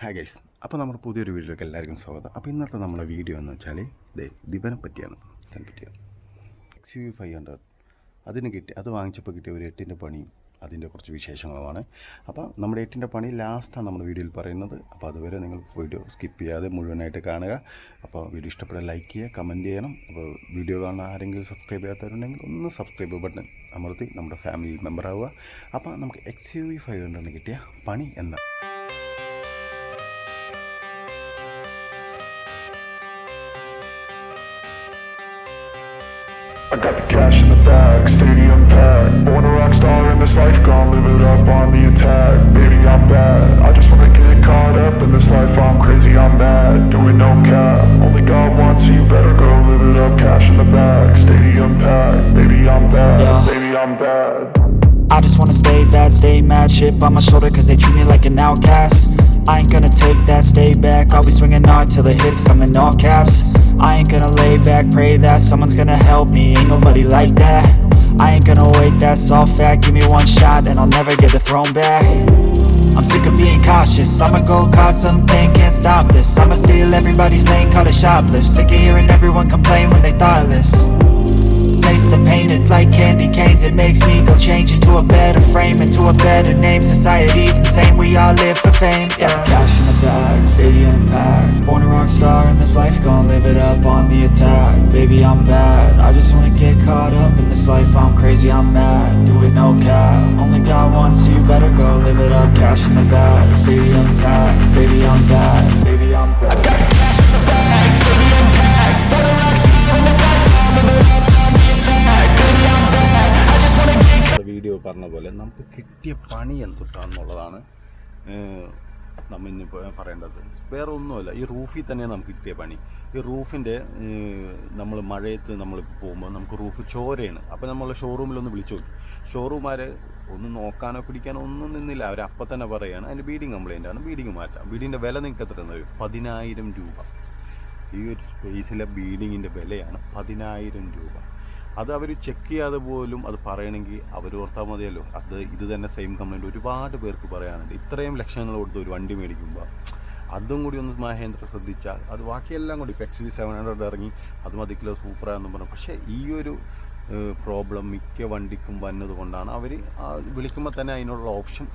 Hi guys അപ്പോൾ നമ്മുടെ പുതിയൊരു വീഡിയോയിലേക്ക് എല്ലാവർക്കും സ്വാഗതം. അപ്പോൾ ഇന്നത്തെ നമ്മുടെ വീഡിയോ എന്ന് വെച്ചാൽ ദേ ദിവനെ പറ്റിയാണ് ഇതിനെ പറ്റിയാണ് എക്സ് യു ഫൈവ് ഹൺഡ്രഡ് അതിന് കിട്ടി അത് വാങ്ങിച്ചപ്പോൾ കിട്ടിയ ഒരു എട്ടിന്റെ പണി അതിന്റെ കുറച്ച് വിശേഷങ്ങളുമാണ്. അപ്പോൾ നമ്മുടെ എട്ടിന്റെ പണി ലാസ്റ്റാണ് നമ്മുടെ വീഡിയോയിൽ പറയുന്നത്. അപ്പോൾ അതുവരെ നിങ്ങൾ വീഡിയോ സ്കിപ്പ് ചെയ്യാതെ മുഴുവനായിട്ട് കാണുക. അപ്പോൾ വീഡിയോ ഇഷ്ടപ്പെട്ടാൽ ലൈക്ക് ചെയ്യുക കമന്റ് ചെയ്യണം. അപ്പോൾ വീഡിയോ കാണുന്ന ആരെങ്കിലും സബ്സ്ക്രൈബ് ചെയ്യാത്തവരുണ്ടെങ്കിൽ ഒന്ന് സബ്സ്ക്രൈബ് ബട്ടൺ അമർത്തി നമ്മുടെ ഫാമിലി മെമ്പർ ആവുക. അപ്പോൾ നമുക്ക് എക്സ് യു വി ഫൈവ് ഹൺഡ്രഡിന് കിട്ടിയ പണി എന്താ? I got the cash in the bag, stadium packed. Born a rock star in this life, gon' live it up on the attack. Baby, I'm bad, I just wanna get caught up in this life. I'm crazy, I'm mad, doing no cap. Only God wants you, better go live it up. Cash in the bag, stadium packed. Baby, I'm bad, Yeah. baby, I'm bad. I just wanna stay bad, stay mad. Chip on my shoulder cause they treat me like an outcast I ain't gonna take that, stay back. I'll be swinging hard till the hits come in all caps. I ain't gonna lay back, pray that someone's gonna help me. Ain't nobody like that. I ain't gonna wait, that's all fact. Give me one shot and I'll never get the throne back. I'm sick of being cautious. I'ma go cause something, can't stop this. I'ma steal everybody's lane, call it shoplift. Sick of hearing everyone complain when they thoughtless. Taste the pain, it's like candy It makes me go change into a better frame Into a better name, society's insane We all live for fame, yeah. Cash in the bag, stadium packed Born a rock star in this life, gonna live it up on the attack. Baby, I'm bad, I just wanna get caught up in this life. I'm crazy, I'm mad, do it no cap. Only God wants you, better go live it up. Cash in the bag, stadium packed Baby, I'm bad, baby, പറഞ്ഞ പോലെ നമുക്ക് കിട്ടിയ പണി എന്തുട്ടാന്നുള്ളതാണ് നമ്മൾ ഇന്ന് പറയേണ്ടത്. വേറെ ഒന്നുമല്ല ഈ റൂഫിൽ തന്നെ നമുക്ക് കിട്ടിയ പണി. ഈ റൂഫിന്റെ നമ്മൾ മഴയത്ത് നമ്മൾ പോകുമ്പോൾ നമുക്ക് റൂഫ് ചോരയാണ്. അപ്പോൾ നമ്മൾ ഷോറൂമിലൊന്ന് വിളിച്ചു നോക്കി. ഷോറൂമാർ ഒന്ന് നോക്കാനോ പിടിക്കാനോ ഒന്നും നിന്നില്ല. അവർ അപ്പം തന്നെ പറയുകയാണ് അതിന്റെ ബീഡിങ് കംപ്ലൈന്റ് ആണ്. ബീഡിങ് മാറ്റാം. ബീഡിങ്ങിന്റെ വില നിങ്ങൾക്ക് എത്ര തന്നെ പതിനായിരം രൂപ. ഈ ഒരു സ്പേസിലെ ബീഡിങ്ങിന്റെ വിലയാണ് പതിനായിരം രൂപ. അത് അവർ ചെക്ക് ചെയ്യാതെ പോലും അത് പറയണമെങ്കിൽ അവർ ഓർത്താൽ മതിയല്ലോ. അത് ഇത് തന്നെ സെയിം കംപ്ലൈന്റ് ഒരുപാട് പേർക്ക് പറയാനുണ്ട്. ഇത്രയും ലക്ഷങ്ങൾ കൊടുത്ത് ഒരു വണ്ടി മേടിക്കുമ്പോൾ അതും കൂടി ഒന്ന് മഹേന്ദ്ര ശ്രദ്ധിച്ചാൽ അത് ബാക്കിയെല്ലാം കൂടി ഇപ്പം എക്സ് സെവൻ ഹൺഡ്രഡ് ഇറങ്ങി അത് മതിക്കില്ല സൂപ്പറാണെന്ന് പറഞ്ഞു. പക്ഷേ ഈ ഒരു പ്രോബ്ലം മിക്ക വണ്ടിക്കും വന്നത് കൊണ്ടാണ് അവർ വിളിക്കുമ്പോൾ തന്നെ അതിനുള്ള ഓപ്ഷൻ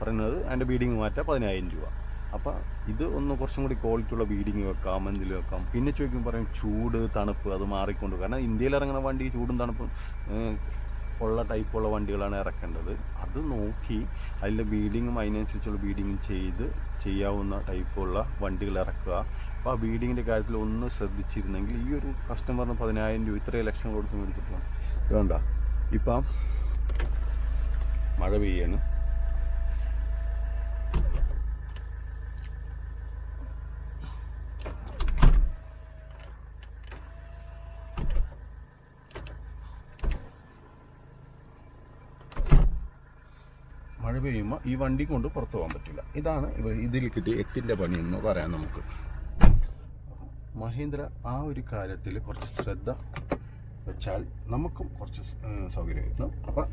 പറയുന്നത് അതിന്റെ ബീഡിങ് മാറ്റാം പതിനായിരം രൂപ. അപ്പോൾ ഇത് ഒന്ന് കുറച്ചും കൂടി ക്വാളിറ്റി ഉള്ള ബീഡിങ് വെക്കാം മഞ്ഞിൽ വെക്കാം. പിന്നെ ചോദിക്കുമ്പോൾ പറയും ചൂട് തണുപ്പ് അത് മാറിക്കൊണ്ട് കാരണം ഇന്ത്യയിൽ ഇറങ്ങുന്ന വണ്ടി ചൂടും തണുപ്പും ഉള്ള ടൈപ്പുള്ള വണ്ടികളാണ് ഇറക്കേണ്ടത്. അത് നോക്കി അതിന്റെ ബീഡിങ്ങും അതിനനുസരിച്ചുള്ള ബീഡിങ്ങും ചെയ്ത് ചെയ്യാവുന്ന ടൈപ്പുള്ള വണ്ടികൾ ഇറക്കുക. അപ്പോൾ ആ ബീഡിങ്ങിന്റെ കാര്യത്തിൽ ഒന്ന് ശ്രദ്ധിച്ചിരുന്നെങ്കിൽ ഈ ഒരു കസ്റ്റമറിന് പതിനായിരം രൂപ ഇത്രയും ലക്ഷം കൊടുത്ത് മേടിച്ചിട്ട് വേണ്ട. ഇപ്പം മഴ പെയ്യാണ്. മഴ പെയ്യുമ്പോൾ ഈ വണ്ടി കൊണ്ട് പുറത്തു പോകാൻ പറ്റില്ല. ഇതാണ് ഇതിൽ കിട്ടിയ എട്ടിന്റെ പണി എന്ന് പറയാം നമുക്ക്. മഹീന്ദ്ര ആ ഒരു കാര്യത്തിൽ കുറച്ച് ശ്രദ്ധ വെച്ചാൽ നമുക്കും കുറച്ച് സൗകര്യമായിരുന്നു അപ്പം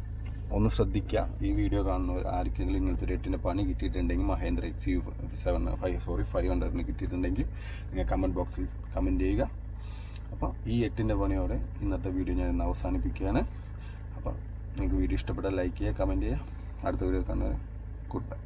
ഒന്ന് ശ്രദ്ധിക്കുക ഈ വീഡിയോ കാണുന്നവർ ആർക്കെങ്കിലും ഇങ്ങനത്തെ ഒരു എട്ടിന്റെ പണി കിട്ടിയിട്ടുണ്ടെങ്കിൽ Mahindra X U seven five sorry five ഹൺഡ്രഡിന് കിട്ടിയിട്ടുണ്ടെങ്കിൽ നിങ്ങൾ കമന്റ് ബോക്സിൽ കമന്റ് ചെയ്യുക. അപ്പോൾ ഈ എട്ടിന്റെ പണിയോടെ ഇന്നത്തെ വീഡിയോ ഞാൻ അവസാനിപ്പിക്കുകയാണ്. അപ്പോൾ നിങ്ങൾക്ക് വീഡിയോ ഇഷ്ടപ്പെട്ടാൽ ലൈക്ക് ചെയ്യുക കമന്റ് ചെയ്യുക. அடுத்த வீடியோ கண்டு குட் பை